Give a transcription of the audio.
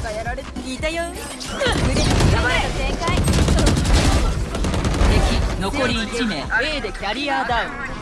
トがやられていたよ。腕やばい正解。敵残り1名。A でキャリアダウン。